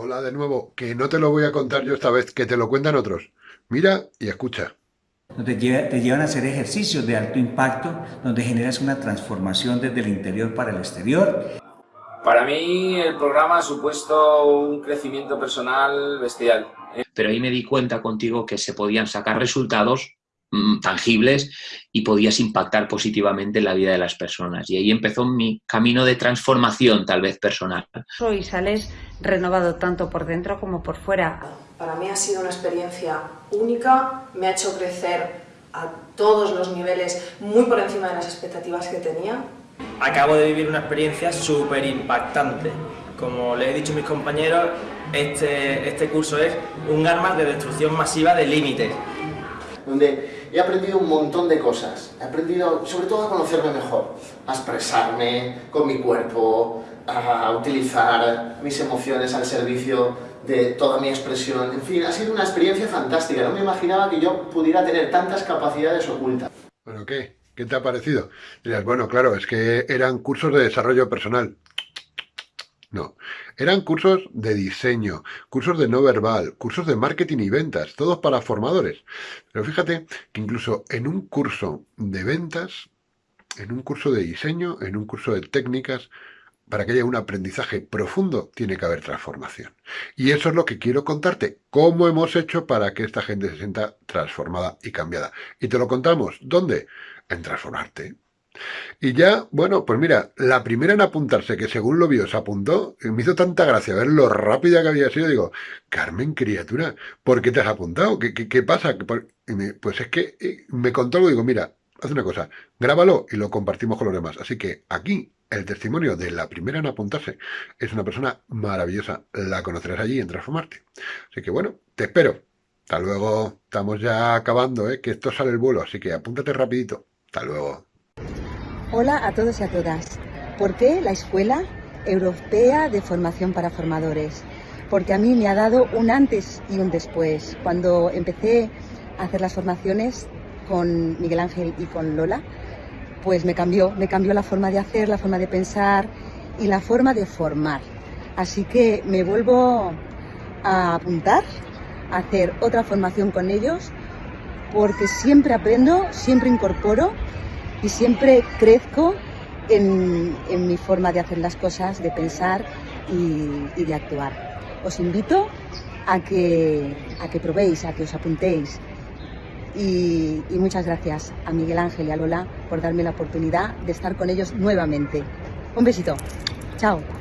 Hola de nuevo, que no te lo voy a contar yo esta vez, que te lo cuentan otros. Mira y escucha. Te, te llevan a hacer ejercicios de alto impacto, donde generas una transformación desde el interior para el exterior. Para mí el programa ha supuesto un crecimiento personal bestial. Pero ahí me di cuenta contigo que se podían sacar resultados mm, tangibles y podías impactar positivamente en la vida de las personas. Y ahí empezó mi camino de transformación, tal vez personal. Y sales renovado tanto por dentro como por fuera. Para mí ha sido una experiencia única, me ha hecho crecer a todos los niveles muy por encima de las expectativas que tenía. Acabo de vivir una experiencia súper impactante. Como les he dicho a mis compañeros, este, este curso es un arma de destrucción masiva de límites. Donde he aprendido un montón de cosas. He aprendido sobre todo a conocerme mejor, a expresarme con mi cuerpo, a utilizar mis emociones al servicio de toda mi expresión. En fin, ha sido una experiencia fantástica. No me imaginaba que yo pudiera tener tantas capacidades ocultas. ¿Bueno qué? ¿Qué te ha parecido? Dirías, bueno, claro, es que eran cursos de desarrollo personal. No, eran cursos de diseño, cursos de no verbal, cursos de marketing y ventas, todos para formadores. Pero fíjate que incluso en un curso de ventas, en un curso de diseño, en un curso de técnicas, para que haya un aprendizaje profundo, tiene que haber transformación. Y eso es lo que quiero contarte, cómo hemos hecho para que esta gente se sienta transformada y cambiada. Y te lo contamos, ¿dónde? En transformarte. Y ya, bueno, pues mira, la primera en apuntarse, que según lo vio se apuntó, me hizo tanta gracia ver lo rápida que había sido, digo, Carmen, criatura, ¿por qué te has apuntado? ¿Qué, qué, pasa? pues es que eh, me contó algo, digo, mira, haz una cosa, grábalo y lo compartimos con los demás. Así que aquí el testimonio de la primera en apuntarse es una persona maravillosa. La conocerás allí en Transformarte. Así que bueno, te espero. Hasta luego. Estamos ya acabando, ¿eh? que esto sale el vuelo, así que apúntate rapidito. Hasta luego. Hola a todos y a todas. ¿Por qué la Escuela Europea de Formación para Formadores? Porque a mí me ha dado un antes y un después. Cuando empecé a hacer las formaciones con Miguel Ángel y con Lola, pues me cambió, me cambió la forma de hacer, la forma de pensar y la forma de formar. Así que me vuelvo a apuntar, a hacer otra formación con ellos, porque siempre aprendo, siempre incorporo y siempre crezco en, mi forma de hacer las cosas, de pensar y, de actuar. Os invito a que, a que probéis, a que os apuntéis, y, muchas gracias a Miguel Ángel y a Lola por darme la oportunidad de estar con ellos nuevamente. Un besito. Chao.